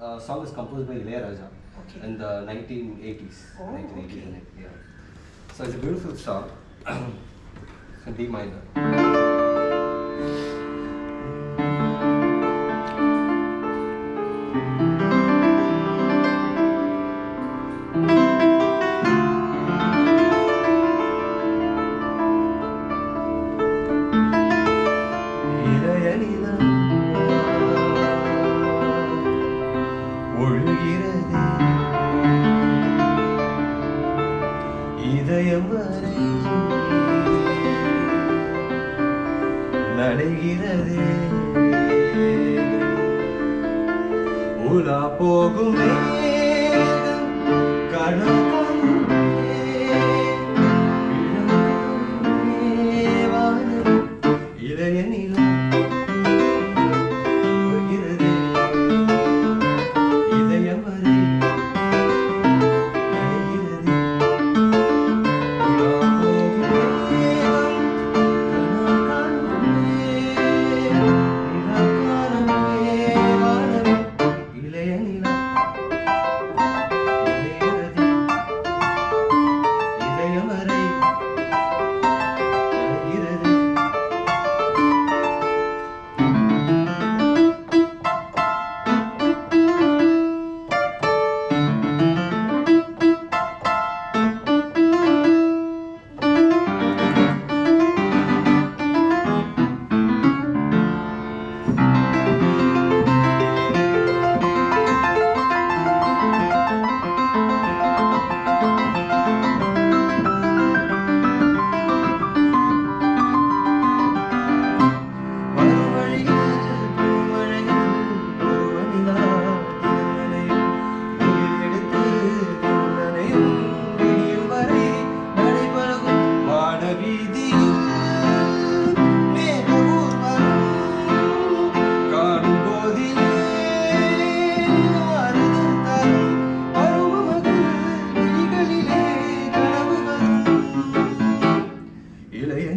uh, song is composed by Ilayaraja Okay. in the 1980s. Oh, 1980s, okay. yeah. So it's a beautiful song. it's in D minor. இதயம் வரை நடைகிறது. உலா போகும் மேகம்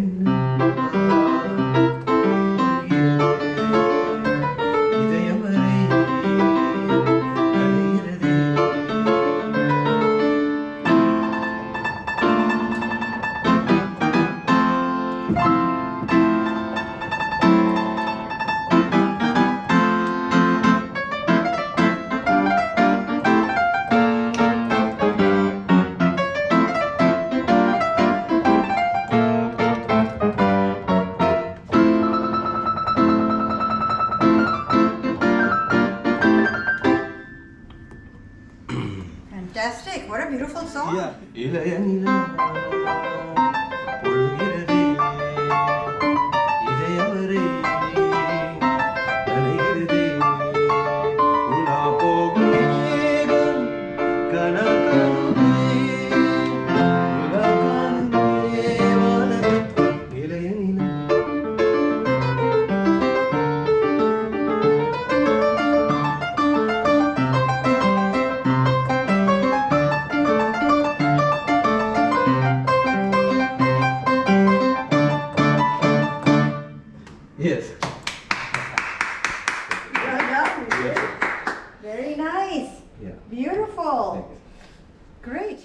again. What a beautiful song. Yeah. Very nice. Yeah. Beautiful. Great.